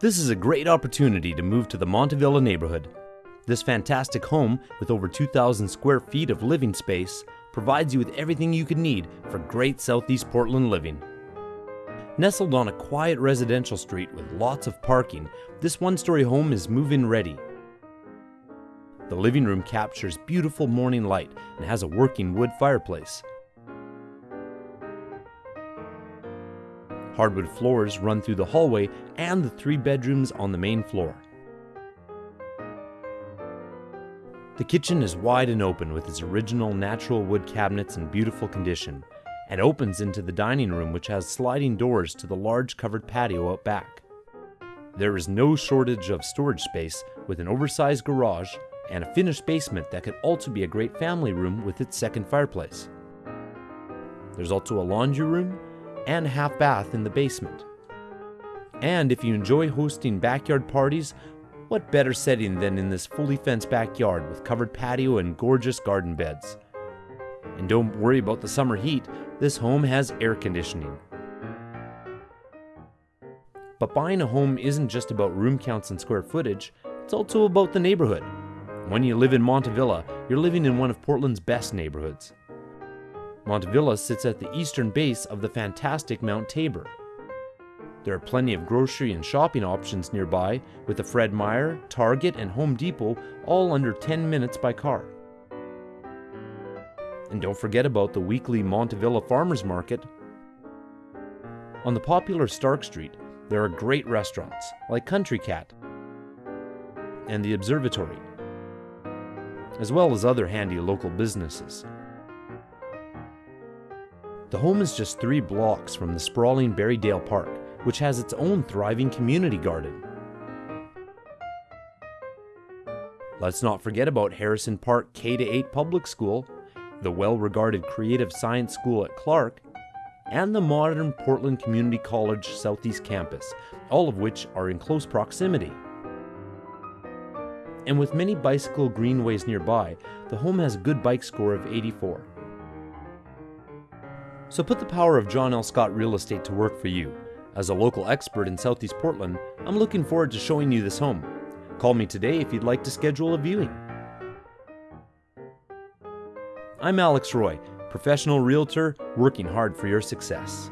This is a great opportunity to move to the Montavilla neighborhood. This fantastic home, with over 2,000 square feet of living space, provides you with everything you could need for great Southeast Portland living. Nestled on a quiet residential street with lots of parking, this one story home is move in ready. The living room captures beautiful morning light and has a working wood fireplace. Hardwood floors run through the hallway and the three bedrooms on the main floor. The kitchen is wide and open with its original natural wood cabinets in beautiful condition and opens into the dining room, which has sliding doors to the large covered patio out back. There is no shortage of storage space with an oversized garage and a finished basement that could also be a great family room with its second fireplace. There's also a laundry room and half bath in the basement. And if you enjoy hosting backyard parties, what better setting than in this fully fenced backyard with covered patio and gorgeous garden beds? And don't worry about the summer heat, this home has air conditioning. But buying a home isn't just about room counts and square footage, it's also about the neighborhood. When you live in Montavilla, you're living in one of Portland's best neighborhoods. Montavilla sits at the eastern base of the fantastic Mount Tabor. There are plenty of grocery and shopping options nearby, with the Fred Meyer, Target, and Home Depot all under 10 minutes by car. And don't forget about the weekly Montavilla Farmers Market. On the popular Stark Street, there are great restaurants like Country Cat and the Observatory, as well as other handy local businesses. The home is just three blocks from the sprawling Berrydale Park, which has its own thriving community garden. Let's not forget about Harrison Park K 8 Public School, the well regarded Creative Science School at Clark, and the modern Portland Community College Southeast Campus, all of which are in close proximity. And with many bicycle greenways nearby, the home has a good bike score of 84. So put the power of John L. Scott Real Estate to work for you. As a local expert in Southeast Portland, I'm looking forward to showing you this home. Call me today if you'd like to schedule a viewing. I'm Alex Roy, professional realtor working hard for your success.